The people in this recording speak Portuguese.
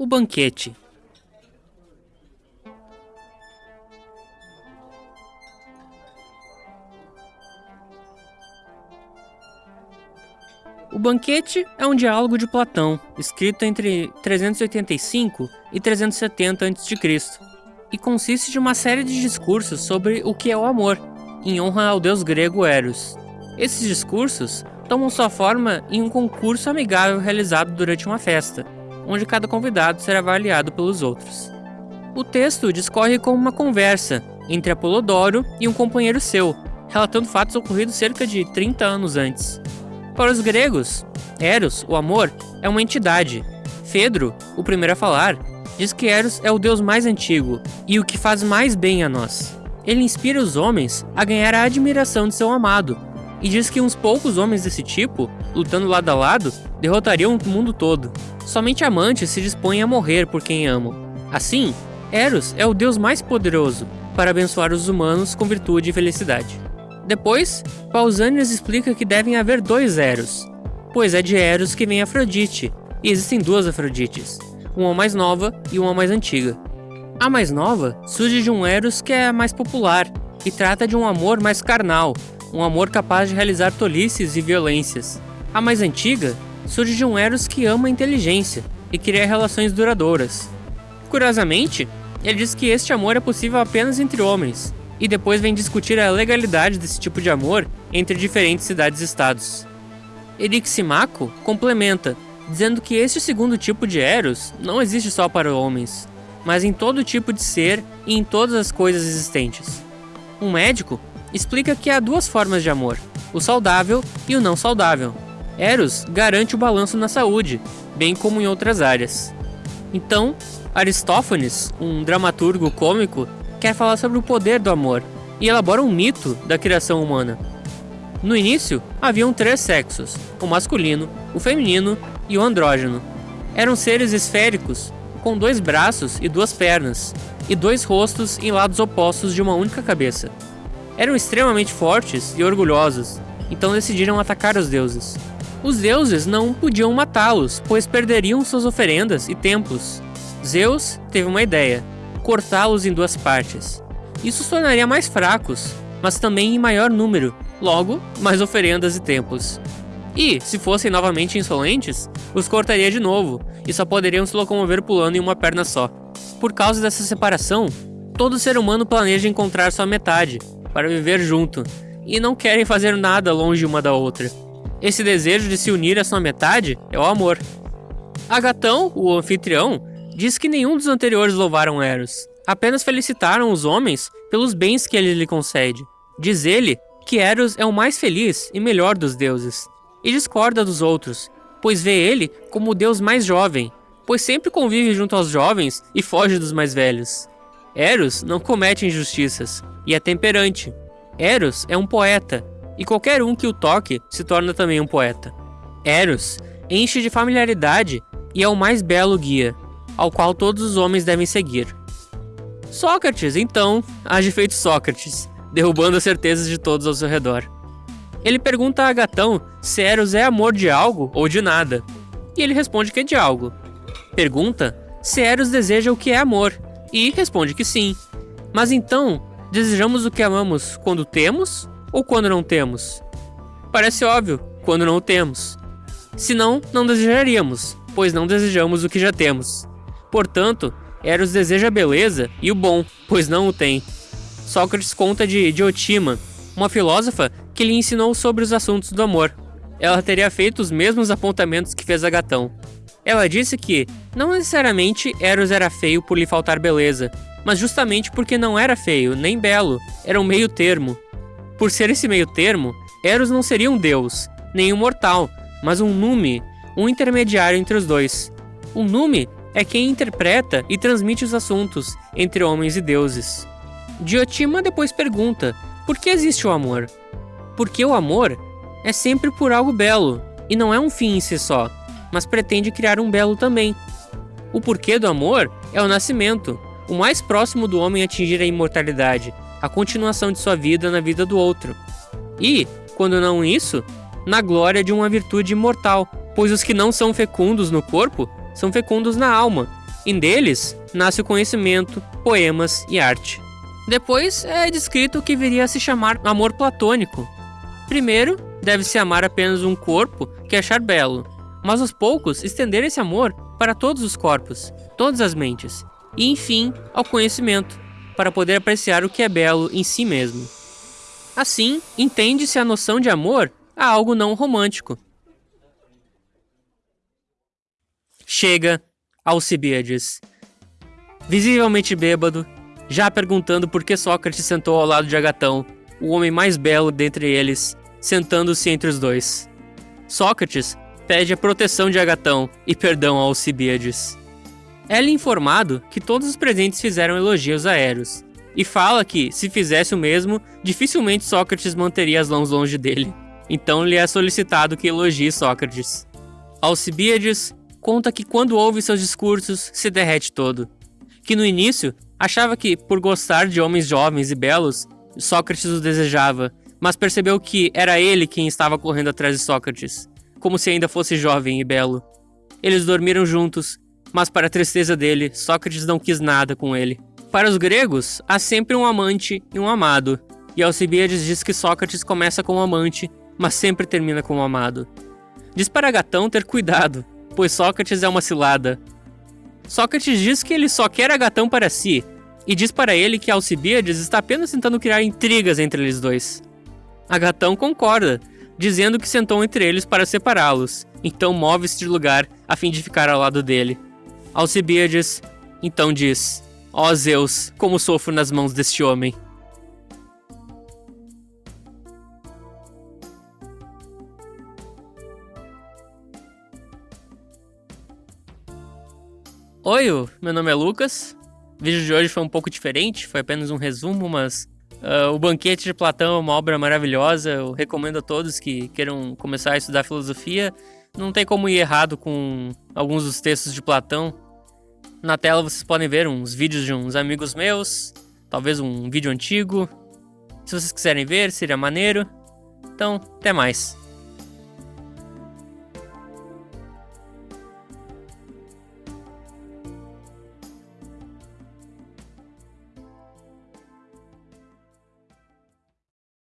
O banquete. O Banquete é um diálogo de Platão, escrito entre 385 e 370 a.C., e consiste de uma série de discursos sobre o que é o amor, em honra ao deus grego Eros. Esses discursos tomam sua forma em um concurso amigável realizado durante uma festa, onde cada convidado será avaliado pelos outros. O texto discorre como uma conversa entre Apolodoro e um companheiro seu, relatando fatos ocorridos cerca de 30 anos antes. Para os gregos, Eros, o amor, é uma entidade. Fedro, o primeiro a falar, diz que Eros é o deus mais antigo e o que faz mais bem a nós. Ele inspira os homens a ganhar a admiração de seu amado, e diz que uns poucos homens desse tipo, lutando lado a lado, derrotariam o mundo todo. Somente amantes se dispõem a morrer por quem amam. Assim, Eros é o deus mais poderoso para abençoar os humanos com virtude e felicidade. Depois, Pausanias explica que devem haver dois Eros, pois é de Eros que vem Afrodite, e existem duas Afrodites, uma mais nova e uma mais antiga. A mais nova surge de um Eros que é mais popular e trata de um amor mais carnal, um amor capaz de realizar tolices e violências. A mais antiga surge de um Eros que ama a inteligência e cria relações duradouras. Curiosamente, ele diz que este amor é possível apenas entre homens, e depois vem discutir a legalidade desse tipo de amor entre diferentes cidades-estados. Eriximaco complementa, dizendo que este segundo tipo de Eros não existe só para homens, mas em todo tipo de ser e em todas as coisas existentes. Um médico explica que há duas formas de amor, o saudável e o não saudável. Eros garante o balanço na saúde, bem como em outras áreas. Então, Aristófanes, um dramaturgo cômico, quer falar sobre o poder do amor e elabora um mito da criação humana. No início, haviam três sexos: o masculino, o feminino e o andrógeno. Eram seres esféricos, com dois braços e duas pernas, e dois rostos em lados opostos de uma única cabeça. Eram extremamente fortes e orgulhosos, então decidiram atacar os deuses. Os deuses não podiam matá-los, pois perderiam suas oferendas e templos. Zeus teve uma ideia: cortá-los em duas partes. Isso os tornaria mais fracos, mas também em maior número, logo, mais oferendas e templos. E, se fossem novamente insolentes, os cortaria de novo, e só poderiam se locomover pulando em uma perna só. Por causa dessa separação, todo ser humano planeja encontrar sua metade, para viver junto, e não querem fazer nada longe uma da outra. Esse desejo de se unir à sua metade é o amor. Agatão, o anfitrião, diz que nenhum dos anteriores louvaram Eros, apenas felicitaram os homens pelos bens que ele lhe concede. Diz ele que Eros é o mais feliz e melhor dos deuses, e discorda dos outros, pois vê ele como o deus mais jovem, pois sempre convive junto aos jovens e foge dos mais velhos. Eros não comete injustiças e é temperante. Eros é um poeta, e qualquer um que o toque se torna também um poeta. Eros enche de familiaridade e é o mais belo guia, ao qual todos os homens devem seguir. Sócrates, então, age feito Sócrates, derrubando as certezas de todos ao seu redor. Ele pergunta a Agatão se Eros é amor de algo ou de nada, e ele responde que é de algo. Pergunta se Eros deseja o que é amor, e responde que sim. Mas então, desejamos o que amamos quando temos ou quando não temos? Parece óbvio, quando não o temos. Senão, não desejaríamos, pois não desejamos o que já temos. Portanto, Eros deseja a beleza e o bom, pois não o tem. Sócrates conta de Diotima, uma filósofa que lhe ensinou sobre os assuntos do amor. Ela teria feito os mesmos apontamentos que fez Agatão. Ela disse que, não necessariamente Eros era feio por lhe faltar beleza, mas justamente porque não era feio, nem belo, era um meio termo. Por ser esse meio termo, Eros não seria um deus, nem um mortal, mas um nume, um intermediário entre os dois. Um nume é quem interpreta e transmite os assuntos entre homens e deuses. Diotima depois pergunta: por que existe o amor? Porque o amor é sempre por algo belo e não é um fim em si só, mas pretende criar um belo também. O porquê do amor é o nascimento, o mais próximo do homem atingir a imortalidade, a continuação de sua vida na vida do outro. E, quando não isso, na glória de uma virtude imortal, pois os que não são fecundos no corpo são fecundos na alma, e deles nasce o conhecimento, poemas e arte. Depois é descrito o que viria a se chamar amor platônico. Primeiro, deve-se amar apenas um corpo que achar belo, mas aos poucos estender esse amor para todos os corpos, todas as mentes, e enfim ao conhecimento, para poder apreciar o que é belo em si mesmo. Assim, entende-se a noção de amor a algo não romântico. Chega Alcibiades, visivelmente bêbado, já perguntando por que Sócrates sentou ao lado de Agatão, o homem mais belo dentre eles, sentando-se entre os dois. Sócrates pede a proteção de Agatão e perdão a Alcibiades. É informado que todos os presentes fizeram elogios a Eros, e fala que, se fizesse o mesmo, dificilmente Sócrates manteria as mãos longe dele. Então lhe é solicitado que elogie Sócrates. Alcibiades conta que quando ouve seus discursos, se derrete todo. Que no início, achava que, por gostar de homens jovens e belos, Sócrates o desejava, mas percebeu que era ele quem estava correndo atrás de Sócrates, como se ainda fosse jovem e belo. Eles dormiram juntos, mas para a tristeza dele, Sócrates não quis nada com ele. Para os gregos, há sempre um amante e um amado, e Alcibiades diz que Sócrates começa como amante, mas sempre termina como amado. Diz para Gatão ter cuidado, pois Sócrates é uma cilada. Sócrates diz que ele só quer Agatão para si, e diz para ele que Alcibiades está apenas tentando criar intrigas entre eles dois. Agatão concorda, dizendo que sentou entre eles para separá-los, então move-se de lugar a fim de ficar ao lado dele. Alcibiades então diz: Ó oh Zeus, como sofro nas mãos deste homem. Oi, meu nome é Lucas. O vídeo de hoje foi um pouco diferente, foi apenas um resumo, mas uh, O Banquete de Platão é uma obra maravilhosa. Eu recomendo a todos que queiram começar a estudar filosofia. Não tem como ir errado com alguns dos textos de Platão. Na tela vocês podem ver uns vídeos de uns amigos meus, talvez um vídeo antigo. Se vocês quiserem ver, seria maneiro. Então, até mais.